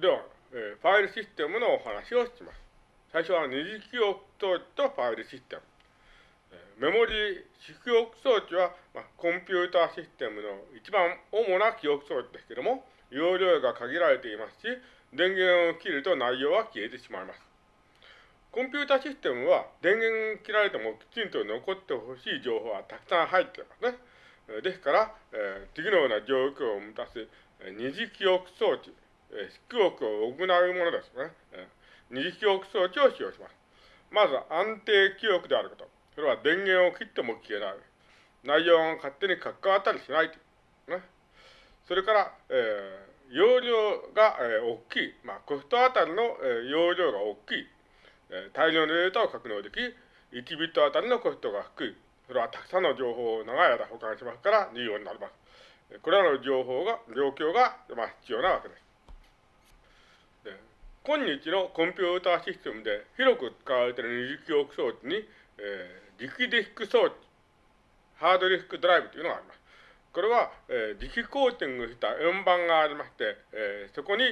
では、えー、ファイルシステムのお話をします。最初は二次記憶装置とファイルシステム。メモリ主記憶装置は、まあ、コンピューターシステムの一番主な記憶装置ですけども、容量が限られていますし、電源を切ると内容は消えてしまいます。コンピュータシステムは電源切られてもきちんと残ってほしい情報はたくさん入っていますね。ですから、えー、次のような状況を満たす二次記憶装置、えー、記憶を行うものですね。え、二次記憶装置を使用します。まず安定記憶であること。それは電源を切っても消えない。内容が勝手に関わったりしない。ね。それから、えー、容量が、えー、大きい。まあ、コストあたりの、えー、容量が大きい。えー、大量のデータを格納でき、1ビットあたりのコストが低い。それはたくさんの情報を長い間保管しますから重要になります。これらの情報が、状況が、まあ、必要なわけです。今日のコンピューターシステムで広く使われている二次記憶装置に、えー、磁気ディスク装置、ハードディスクドライブというのがあります。これは、えー、磁気コーティングした円盤がありまして、えー、そこに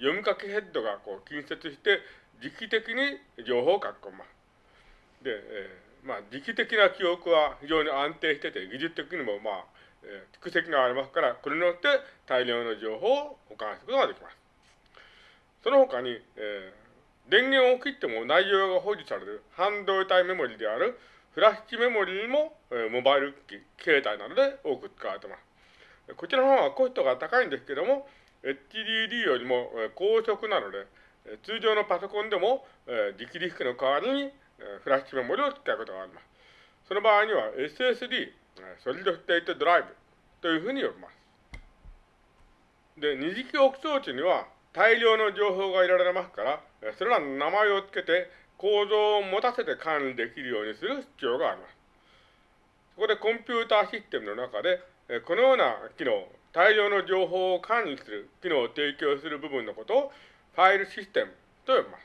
読み書きヘッドがこう近接して、磁気的に情報を書き込みます。で、えー、まあ、磁気的な記憶は非常に安定してて、技術的にもまあ、えー、蓄積がありますから、これによって大量の情報を保管することができます。その他に、えー、電源を切っても内容が保持される半導体メモリであるフラッシュメモリにも、えー、モバイル機、携帯などで多く使われています。こちらの方はコストが高いんですけども、HDD よりも、え、高速なので、通常のパソコンでも、えー、磁気ディスクの代わりに、えー、フラッシュメモリを使うことがあります。その場合には SSD、ソリッドステートドライブというふうに呼びます。で、二次記憶装置には大量の情報が入れられますから、それらの名前を付けて構造を持たせて管理できるようにする必要があります。そこでコンピューターシステムの中で、このような機能、大量の情報を管理する機能を提供する部分のことをファイルシステムと呼びます。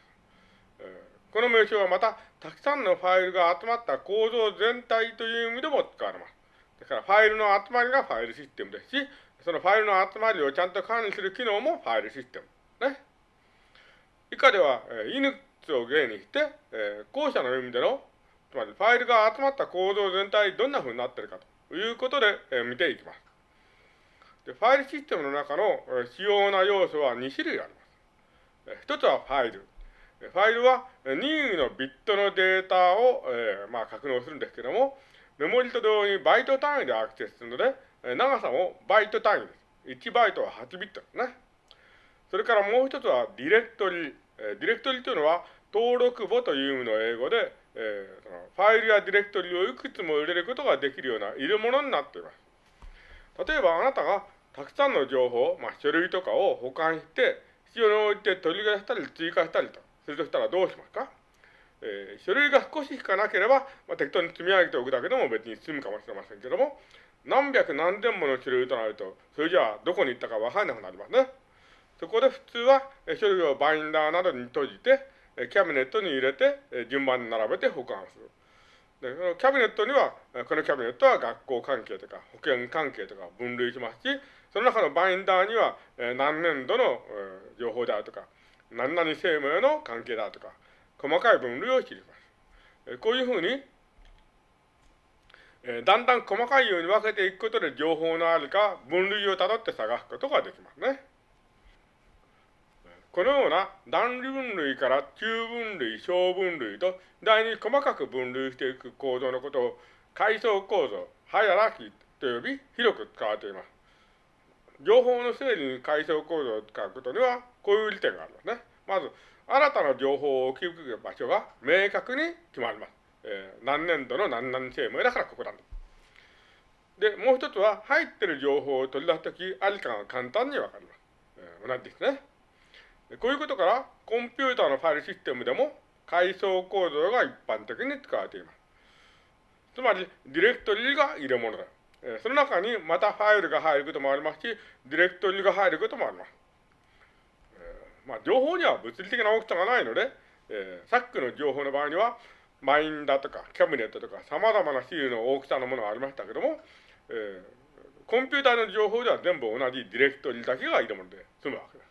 この名称はまた、たくさんのファイルが集まった構造全体という意味でも使われます。だから、ファイルの集まりがファイルシステムですし、そのファイルの集まりをちゃんと管理する機能もファイルシステム。以下では、えー、Linux を例にして、えー、後者の意味での、つまりファイルが集まった構造全体どんな風になっているかということで、えー、見ていきます。でファイルシステムの中の、えー、主要な要素は2種類あります。一つはファイル。ファイルは任意のビットのデータを、えー、まあ、格納するんですけども、メモリと同様にバイト単位でアクセスするので、長さもバイト単位です。1バイトは8ビットですね。それからもう一つはディレクトリ。えディレクトリというのは登録簿という意味の英語で、えー、そのファイルやディレクトリをいくつも入れることができるような入れ物になっています。例えばあなたがたくさんの情報、まあ、書類とかを保管して、必要に応じて取り出したり追加したりとするとしたらどうしますか？えー、書類が少ししかなければ、まあ、適当に積み上げておくだけでも別に済むかもしれませんけども、何百何千もの書類となると、それじゃあどこに行ったかわからなくなりますね。そこで普通は、書類をバインダーなどに閉じて、キャビネットに入れて、順番に並べて保管する。で、そのキャビネットには、このキャビネットは学校関係とか保険関係とか分類しますし、その中のバインダーには、何年度の、情報であるとか、何々生命の関係であるとか、細かい分類を知ります。こういうふうに、だんだん細かいように分けていくことで情報のあるか分類をたどって探すことができますね。このような段分類から中分類、小分類と第に細かく分類していく構造のことを階層構造、ハイアラキと呼び広く使われています。情報の整理に階層構造を使うことには、こういう利点がありますね。まず、新たな情報を置き受ける場所が明確に決まります。えー、何年度の何々生命だからここなんだ。で、もう一つは、入ってる情報を取り出すとき、ありかが簡単にわかります。えー、同じですね。こういうことから、コンピューターのファイルシステムでも、階層構造が一般的に使われています。つまり、ディレクトリが入れ物だ。その中にまたファイルが入ることもありますし、ディレクトリが入ることもあります。まあ、情報には物理的な大きさがないので、えー、さっきの情報の場合には、マインダとかキャビネットとか様々なシールの大きさのものがありましたけども、えー、コンピューターの情報では全部同じディレクトリだけがいるもので済むわけです。